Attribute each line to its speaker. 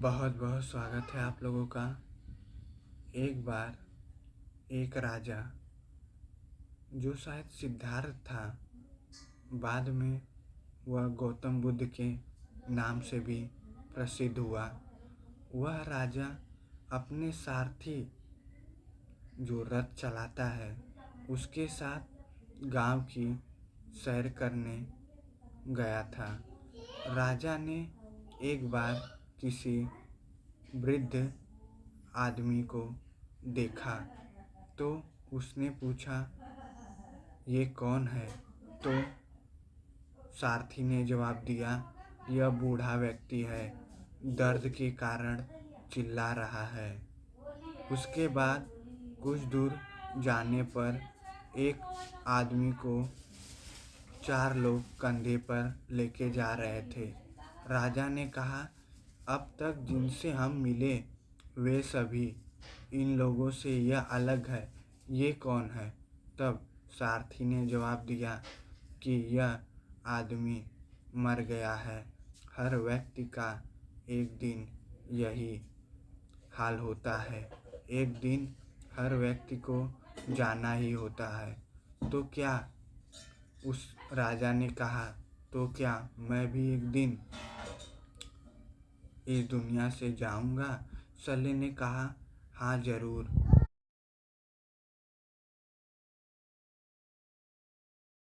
Speaker 1: बहुत बहुत स्वागत है आप लोगों का। एक बार एक राजा, जो शायद सिद्धार्थ था, बाद में वह गौतम बुद्ध के नाम से भी प्रसिद्ध हुआ। वह राजा अपने सारथी जो रथ चलाता है, उसके साथ गाँव की सैर करने गया था। राजा ने एक बार किसी वृद्ध आदमी को देखा तो उसने पूछा, ये कौन है? तो सारथी ने जवाब दिया, यह बूढ़ा व्यक्ति है, दर्द के कारण चिल्ला रहा है। उसके बाद कुछ दूर जाने पर एक आदमी को चार लोग कंधे पर लेके जा रहे थे। राजा ने कहा अब तक जिनसे हम मिले, वे सभी इन लोगों से यह अलग है। ये कौन है? तब सारथी ने जवाब दिया कि यह आदमी मर गया है। हर व्यक्ति का एक दिन यही हाल होता है। एक दिन हर व्यक्ति को जाना ही होता है। तो क्या उस राजा ने कहा तो क्या मैं भी एक दिन इस दुनिया से जाऊँगा। सले ने कहा हाँ ज़रूर।